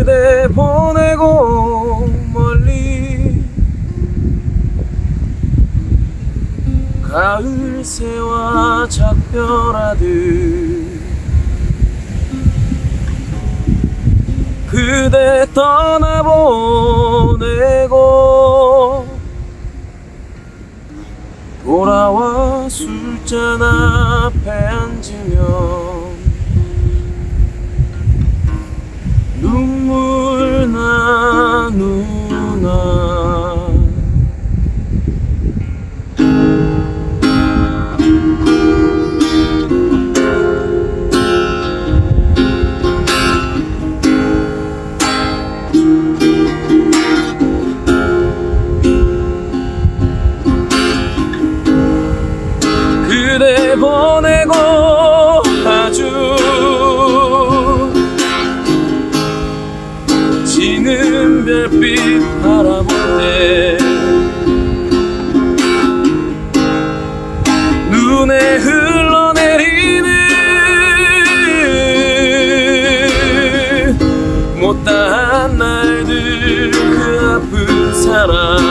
그대 보내고 멀리 가을 새와 작별하듯 그대 떠나보내고 돌아와 술잔 앞에 지는 별빛 바라볼 때 눈에 흘러내리는 못다한 날들 그 아픈 사랑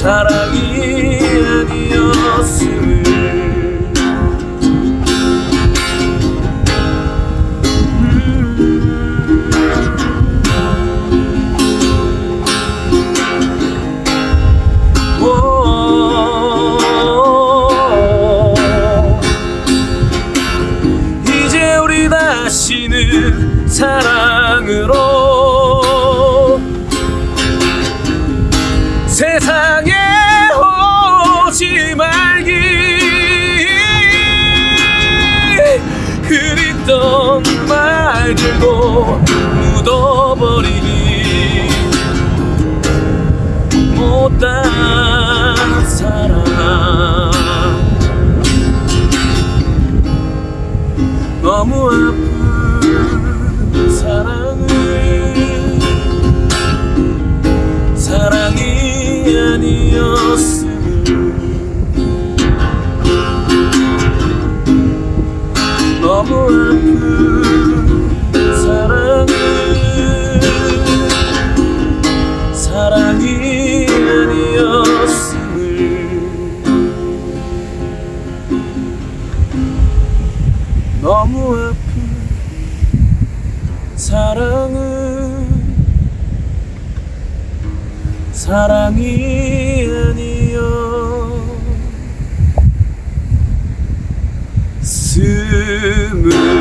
사랑이 아니었음을 오. 이제 우리 다시는 사랑으로 그립던 말들도 묻어버리니 못한 사랑 너무 아픈 사랑을 사랑이 아니었음을 너무 아픈 사랑을 사랑이 아니었음을 너무 아픈 사랑은 사랑이 아니었음을